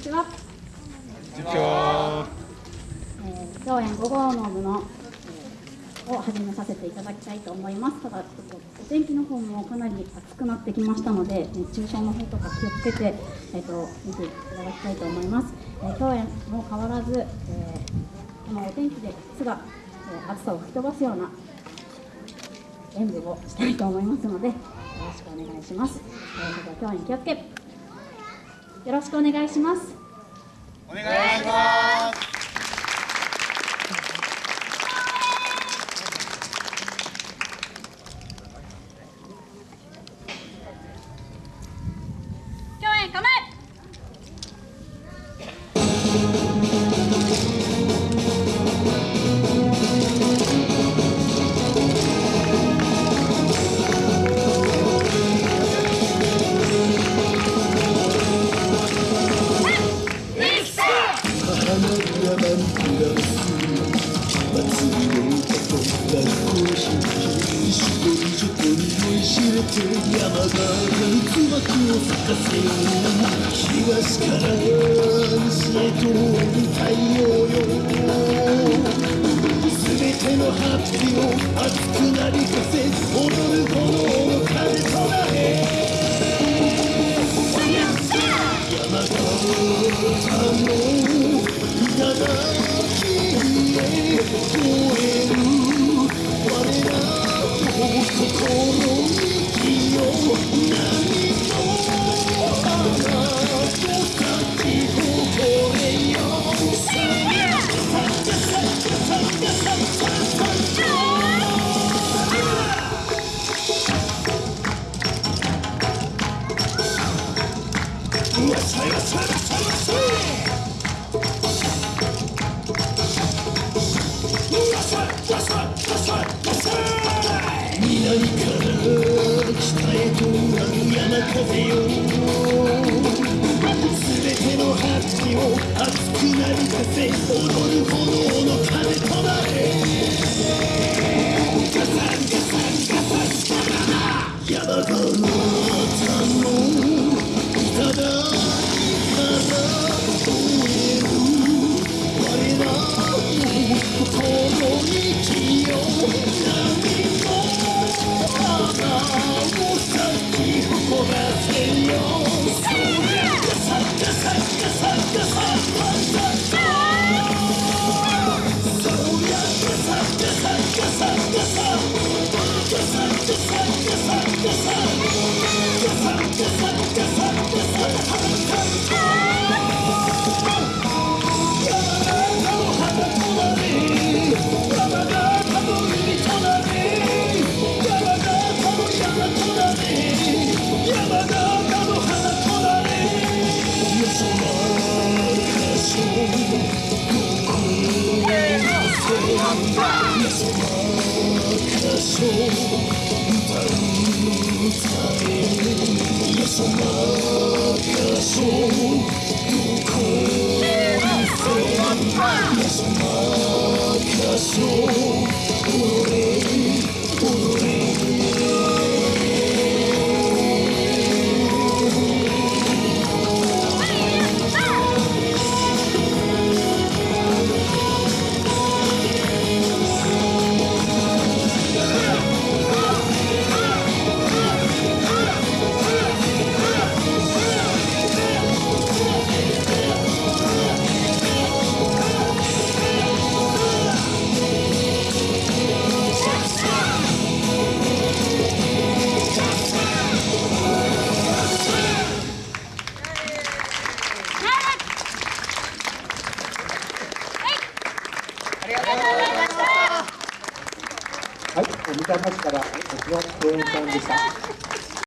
ちは。こんにちは。え、共演5号の部の、を始めさせていただきたいと思います。ただ、ちょっとお天気の方もかなり暑くなってきましたので、熱中症の方とか気をつけて、えーと、見ていただきたいと思います。えー、共演も変わらず、えー、このお天気ですが、えー、暑さを吹き飛ばすような演舞をしたいと思いますので、よろしくお願いします。えー、それでは共演気をつけ。よろしくお願いします。お願いします。れて山が渦巻きを咲かせよ東から西へと太陽よ全てのハッピーを熱くなりかせ踊る炎の風となれ山形の頂へ燃え全ての八を熱くなりさせ踊そう歌はい、三鷹市から、こちら、公園さんでした。